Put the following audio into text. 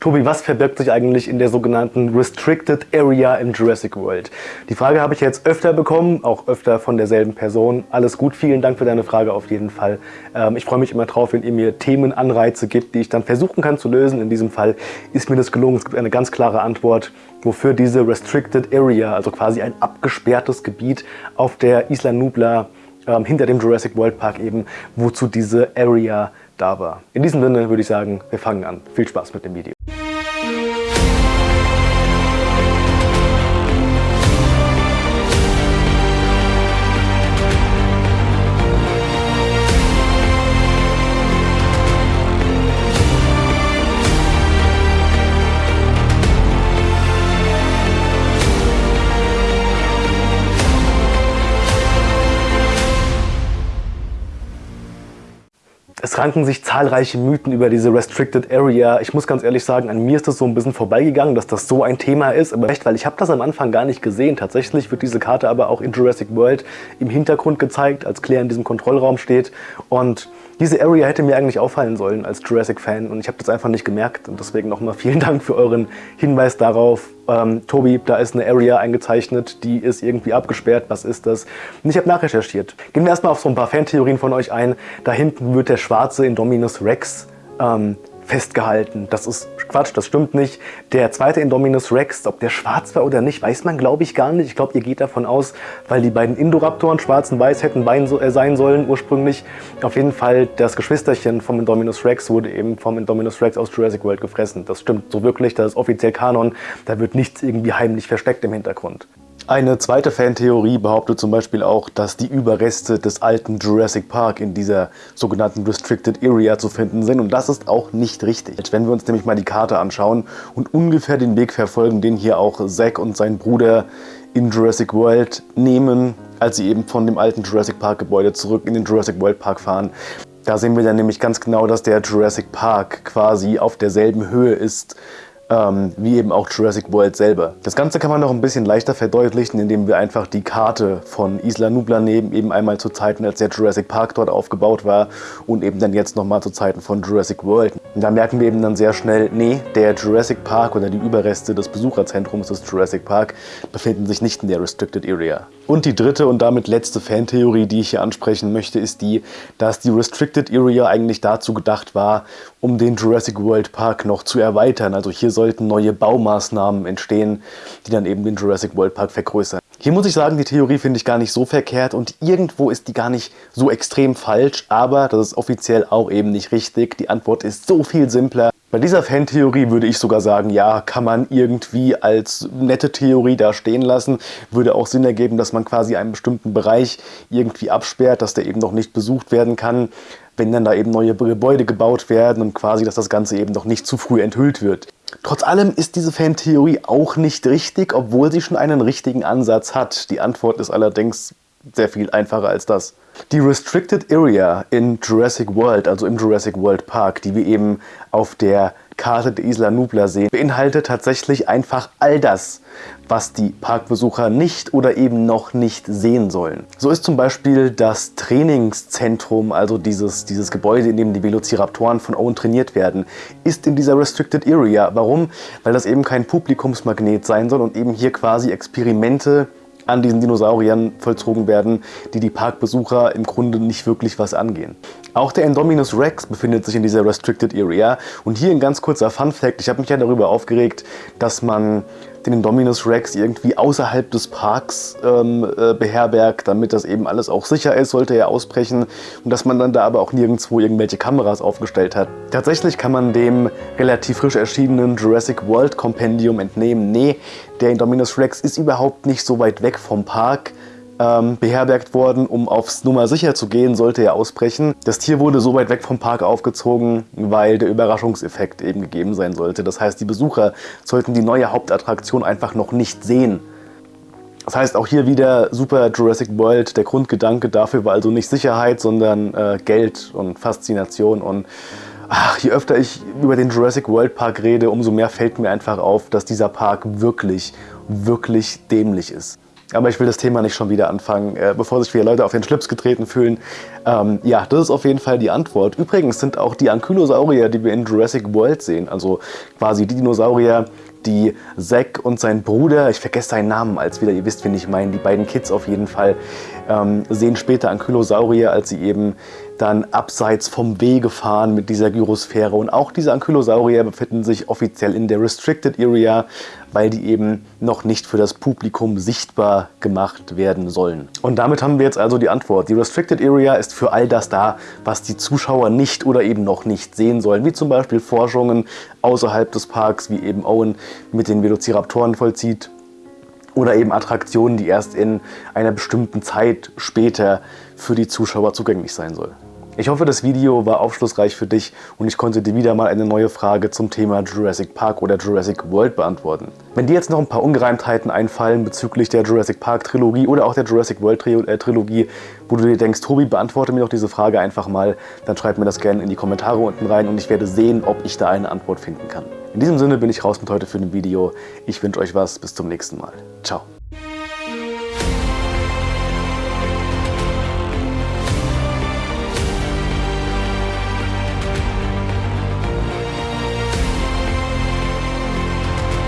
Tobi, was verbirgt sich eigentlich in der sogenannten Restricted Area im Jurassic World? Die Frage habe ich jetzt öfter bekommen, auch öfter von derselben Person. Alles gut, vielen Dank für deine Frage auf jeden Fall. Ähm, ich freue mich immer drauf, wenn ihr mir Themenanreize gibt, die ich dann versuchen kann zu lösen. In diesem Fall ist mir das gelungen. Es gibt eine ganz klare Antwort, wofür diese Restricted Area, also quasi ein abgesperrtes Gebiet auf der Isla Nubla ähm, hinter dem Jurassic World Park eben, wozu diese Area da war. In diesem Sinne würde ich sagen, wir fangen an. Viel Spaß mit dem Video. Ranken sich zahlreiche Mythen über diese Restricted Area. Ich muss ganz ehrlich sagen, an mir ist das so ein bisschen vorbeigegangen, dass das so ein Thema ist. Aber echt, weil ich habe das am Anfang gar nicht gesehen. Tatsächlich wird diese Karte aber auch in Jurassic World im Hintergrund gezeigt, als Claire in diesem Kontrollraum steht. Und diese Area hätte mir eigentlich auffallen sollen als Jurassic-Fan und ich habe das einfach nicht gemerkt. Und deswegen nochmal vielen Dank für euren Hinweis darauf. Ähm, Tobi, da ist eine Area eingezeichnet, die ist irgendwie abgesperrt. Was ist das? Und ich habe nachrecherchiert. Gehen wir erstmal auf so ein paar Fantheorien von euch ein. Da hinten wird der schwarze Indominus Rex ähm, festgehalten. Das ist Quatsch, das stimmt nicht. Der zweite Indominus Rex, ob der schwarz war oder nicht, weiß man glaube ich gar nicht. Ich glaube, ihr geht davon aus, weil die beiden Indoraptoren schwarz und weiß hätten äh, sein sollen ursprünglich. Auf jeden Fall, das Geschwisterchen vom Indominus Rex wurde eben vom Indominus Rex aus Jurassic World gefressen. Das stimmt so wirklich, das ist offiziell Kanon. Da wird nichts irgendwie heimlich versteckt im Hintergrund. Eine zweite Fantheorie behauptet zum Beispiel auch, dass die Überreste des alten Jurassic Park in dieser sogenannten Restricted Area zu finden sind und das ist auch nicht richtig. Wenn wir uns nämlich mal die Karte anschauen und ungefähr den Weg verfolgen, den hier auch Zack und sein Bruder in Jurassic World nehmen, als sie eben von dem alten Jurassic Park Gebäude zurück in den Jurassic World Park fahren, da sehen wir dann nämlich ganz genau, dass der Jurassic Park quasi auf derselben Höhe ist ähm, wie eben auch Jurassic World selber. Das Ganze kann man noch ein bisschen leichter verdeutlichen, indem wir einfach die Karte von Isla Nubla nehmen, eben einmal zu Zeiten, als der Jurassic Park dort aufgebaut war und eben dann jetzt nochmal zu Zeiten von Jurassic World. Und da merken wir eben dann sehr schnell, nee, der Jurassic Park oder die Überreste des Besucherzentrums des Jurassic Park befinden sich nicht in der Restricted Area. Und die dritte und damit letzte Fantheorie, die ich hier ansprechen möchte, ist die, dass die Restricted Area eigentlich dazu gedacht war, um den Jurassic World Park noch zu erweitern. Also hier sollten neue Baumaßnahmen entstehen, die dann eben den Jurassic World Park vergrößern. Hier muss ich sagen, die Theorie finde ich gar nicht so verkehrt und irgendwo ist die gar nicht so extrem falsch, aber das ist offiziell auch eben nicht richtig. Die Antwort ist so viel simpler. Bei dieser Fantheorie würde ich sogar sagen, ja, kann man irgendwie als nette Theorie da stehen lassen. Würde auch Sinn ergeben, dass man quasi einen bestimmten Bereich irgendwie absperrt, dass der eben noch nicht besucht werden kann, wenn dann da eben neue Gebäude gebaut werden und quasi, dass das Ganze eben noch nicht zu früh enthüllt wird. Trotz allem ist diese Fantheorie auch nicht richtig, obwohl sie schon einen richtigen Ansatz hat. Die Antwort ist allerdings sehr viel einfacher als das. Die Restricted Area in Jurassic World, also im Jurassic World Park, die wir eben auf der Karte der Isla Nubla sehen, beinhaltet tatsächlich einfach all das, was die Parkbesucher nicht oder eben noch nicht sehen sollen. So ist zum Beispiel das Trainingszentrum, also dieses, dieses Gebäude, in dem die Velociraptoren von Owen trainiert werden, ist in dieser Restricted Area. Warum? Weil das eben kein Publikumsmagnet sein soll und eben hier quasi Experimente an diesen Dinosauriern vollzogen werden, die die Parkbesucher im Grunde nicht wirklich was angehen. Auch der Indominus Rex befindet sich in dieser Restricted Area und hier ein ganz kurzer Fun Fact, ich habe mich ja darüber aufgeregt, dass man den Indominus Rex irgendwie außerhalb des Parks ähm, äh, beherbergt, damit das eben alles auch sicher ist, sollte er ausbrechen und dass man dann da aber auch nirgendwo irgendwelche Kameras aufgestellt hat. Tatsächlich kann man dem relativ frisch erschienenen Jurassic World Compendium entnehmen, nee, der Indominus Rex ist überhaupt nicht so weit weg vom Park, ähm, beherbergt worden, um aufs Nummer sicher zu gehen, sollte er ausbrechen. Das Tier wurde so weit weg vom Park aufgezogen, weil der Überraschungseffekt eben gegeben sein sollte. Das heißt, die Besucher sollten die neue Hauptattraktion einfach noch nicht sehen. Das heißt auch hier wieder super Jurassic World. Der Grundgedanke dafür war also nicht Sicherheit, sondern äh, Geld und Faszination. Und ach, je öfter ich über den Jurassic World Park rede, umso mehr fällt mir einfach auf, dass dieser Park wirklich, wirklich dämlich ist. Aber ich will das Thema nicht schon wieder anfangen, äh, bevor sich wieder Leute auf den Schlips getreten fühlen. Ähm, ja, das ist auf jeden Fall die Antwort. Übrigens sind auch die Ankylosaurier, die wir in Jurassic World sehen, also quasi die Dinosaurier, die Zack und sein Bruder, ich vergesse seinen Namen als wieder, ihr wisst, wen ich meine, die beiden Kids auf jeden Fall, ähm, sehen später Ankylosaurier, als sie eben dann abseits vom Wege fahren mit dieser Gyrosphäre. Und auch diese Ankylosaurier befinden sich offiziell in der Restricted Area, weil die eben noch nicht für das Publikum sichtbar gemacht werden sollen. Und damit haben wir jetzt also die Antwort. Die Restricted Area ist für all das da, was die Zuschauer nicht oder eben noch nicht sehen sollen, wie zum Beispiel Forschungen außerhalb des Parks, wie eben Owen mit den Velociraptoren vollzieht, oder eben Attraktionen, die erst in einer bestimmten Zeit später für die Zuschauer zugänglich sein sollen. Ich hoffe, das Video war aufschlussreich für dich und ich konnte dir wieder mal eine neue Frage zum Thema Jurassic Park oder Jurassic World beantworten. Wenn dir jetzt noch ein paar Ungereimtheiten einfallen bezüglich der Jurassic Park Trilogie oder auch der Jurassic World äh, Trilogie, wo du dir denkst, Tobi, beantworte mir doch diese Frage einfach mal, dann schreib mir das gerne in die Kommentare unten rein und ich werde sehen, ob ich da eine Antwort finden kann. In diesem Sinne bin ich raus mit heute für ein Video. Ich wünsche euch was. Bis zum nächsten Mal. Ciao.